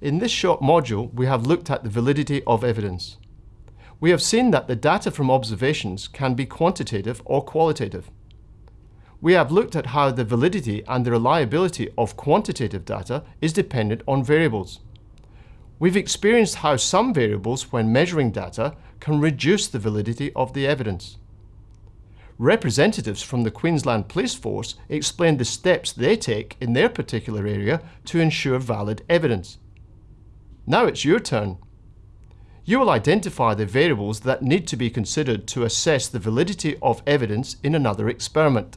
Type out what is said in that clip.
In this short module, we have looked at the validity of evidence. We have seen that the data from observations can be quantitative or qualitative. We have looked at how the validity and the reliability of quantitative data is dependent on variables. We've experienced how some variables, when measuring data, can reduce the validity of the evidence. Representatives from the Queensland Police Force explained the steps they take in their particular area to ensure valid evidence. Now it's your turn. You will identify the variables that need to be considered to assess the validity of evidence in another experiment.